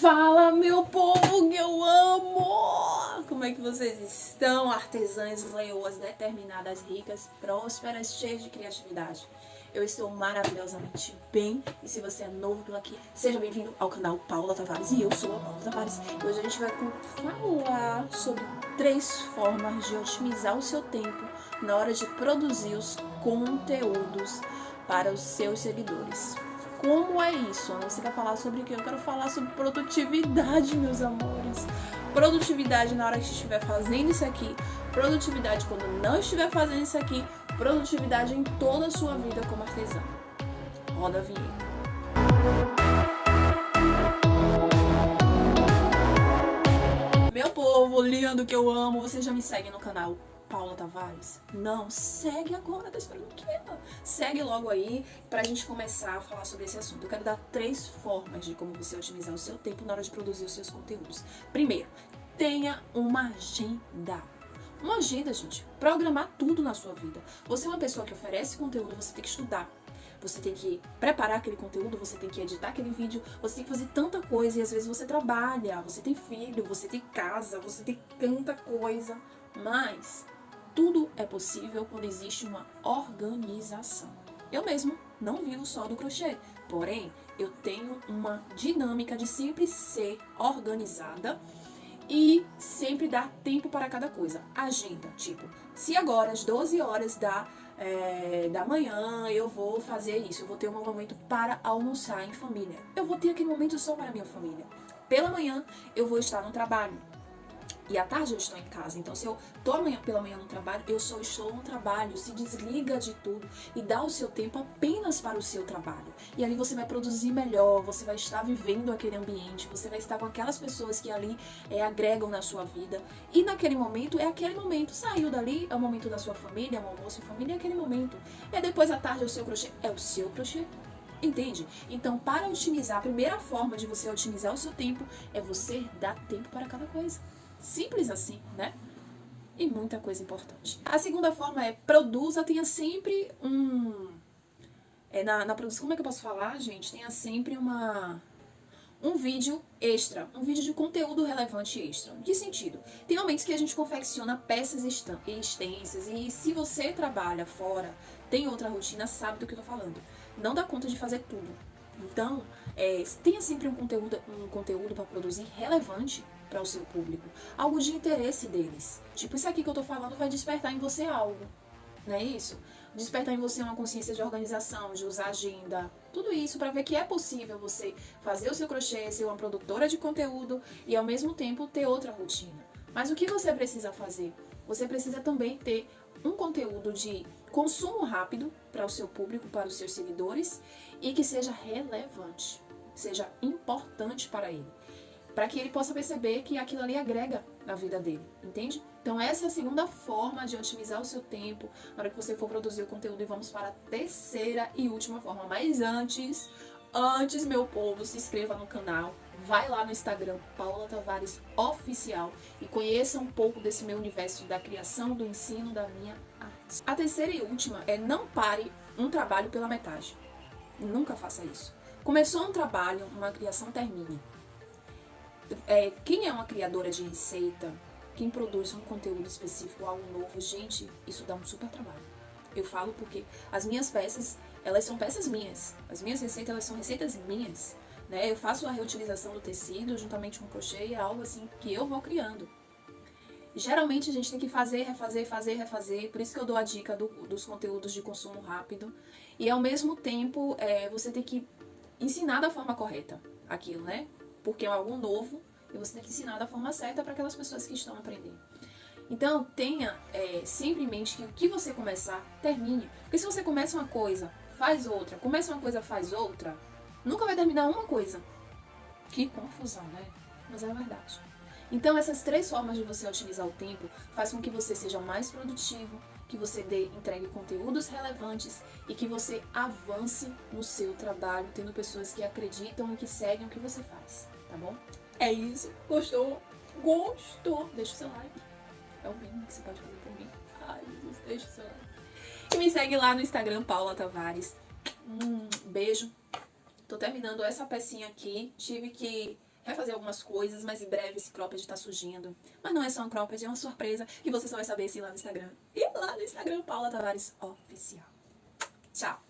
Fala, meu povo que eu amo! Como é que vocês estão, artesãs, leoas, determinadas, ricas, prósperas, cheias de criatividade? Eu estou maravilhosamente bem e se você é novo por aqui, seja bem-vindo ao canal Paula Tavares e eu sou a Paula Tavares. E hoje a gente vai falar sobre três formas de otimizar o seu tempo na hora de produzir os conteúdos para os seus seguidores. Como é isso? Você quer falar sobre o que? Eu quero falar sobre produtividade, meus amores. Produtividade na hora que estiver fazendo isso aqui, produtividade quando não estiver fazendo isso aqui, produtividade em toda a sua vida como artesã. Roda a vinheta. Meu povo lindo que eu amo, você já me segue no canal Paula Tavares? Não, segue agora, tá esperando o quê? Segue logo aí pra gente começar a falar sobre esse assunto. Eu quero dar três formas de como você otimizar o seu tempo na hora de produzir os seus conteúdos. Primeiro, tenha uma agenda. Uma agenda, gente, programar tudo na sua vida. Você é uma pessoa que oferece conteúdo, você tem que estudar. Você tem que preparar aquele conteúdo, você tem que editar aquele vídeo, você tem que fazer tanta coisa e às vezes você trabalha, você tem filho, você tem casa, você tem tanta coisa. Mas tudo é possível quando existe uma organização. Eu mesmo não vivo só do crochê, porém eu tenho uma dinâmica de sempre ser organizada e sempre dar tempo para cada coisa. Agenda, tipo, se agora às 12 horas da, é, da manhã eu vou fazer isso, eu vou ter um momento para almoçar em família. Eu vou ter aquele momento só para minha família. Pela manhã eu vou estar no trabalho e à tarde eu estou em casa. Então, se eu tô amanhã pela manhã no trabalho, eu só estou no trabalho. Se desliga de tudo e dá o seu tempo apenas para o seu trabalho. E ali você vai produzir melhor, você vai estar vivendo aquele ambiente, você vai estar com aquelas pessoas que ali é, agregam na sua vida. E naquele momento, é aquele momento. Saiu dali, é o momento da sua família, é o almoço em família, é aquele momento. É depois à tarde é o seu crochê, é o seu crochê. Entende? Então, para otimizar, a primeira forma de você otimizar o seu tempo é você dar tempo para cada coisa. Simples assim, né? E muita coisa importante. A segunda forma é produza, tenha sempre um... É, na, na produção, como é que eu posso falar, gente? Tenha sempre uma um vídeo extra, um vídeo de conteúdo relevante extra. Que sentido? Tem momentos que a gente confecciona peças extensas e se você trabalha fora, tem outra rotina, sabe do que eu tô falando. Não dá conta de fazer tudo. Então, é, tenha sempre um conteúdo, um conteúdo para produzir relevante para o seu público. Algo de interesse deles. Tipo, isso aqui que eu tô falando vai despertar em você algo. Não é isso? Despertar em você uma consciência de organização, de usar agenda. Tudo isso para ver que é possível você fazer o seu crochê, ser uma produtora de conteúdo e ao mesmo tempo ter outra rotina. Mas o que você precisa fazer? Você precisa também ter um conteúdo de consumo rápido para o seu público, para os seus seguidores e que seja relevante, seja importante para ele para que ele possa perceber que aquilo ali agrega na vida dele, entende? Então essa é a segunda forma de otimizar o seu tempo na hora que você for produzir o conteúdo e vamos para a terceira e última forma. Mas antes, antes meu povo, se inscreva no canal, vai lá no Instagram, Paula Tavares Oficial e conheça um pouco desse meu universo da criação, do ensino, da minha arte. A terceira e última é não pare um trabalho pela metade. Nunca faça isso. Começou um trabalho, uma criação termine é, quem é uma criadora de receita, quem produz um conteúdo específico, algo novo, gente, isso dá um super trabalho. Eu falo porque as minhas peças, elas são peças minhas. As minhas receitas, elas são receitas minhas. Né? Eu faço a reutilização do tecido juntamente com o crochê, é algo assim que eu vou criando. Geralmente a gente tem que fazer, refazer, fazer, refazer, por isso que eu dou a dica do, dos conteúdos de consumo rápido. E ao mesmo tempo, é, você tem que ensinar da forma correta aquilo, né? porque é algo novo e você tem que ensinar da forma certa para aquelas pessoas que estão aprendendo. Então, tenha é, sempre em mente que o que você começar, termine. Porque se você começa uma coisa, faz outra, começa uma coisa, faz outra, nunca vai terminar uma coisa. Que confusão, né? Mas é a verdade. Então, essas três formas de você otimizar o tempo faz com que você seja mais produtivo, que você dê, entregue conteúdos relevantes e que você avance no seu trabalho, tendo pessoas que acreditam e que seguem o que você faz, tá bom? É isso. Gostou? Gostou? Deixa o seu like. É o mínimo que você pode fazer por mim. Ai, Jesus, deixa o seu like. Me segue lá no Instagram, Paula Tavares. Um beijo. Tô terminando essa pecinha aqui. Tive que refazer algumas coisas, mas em breve esse cropped tá surgindo. Mas não é só um cropped, é uma surpresa que você só vai saber se lá no Instagram. E lá no Instagram, Paula Tavares Oficial. Tchau!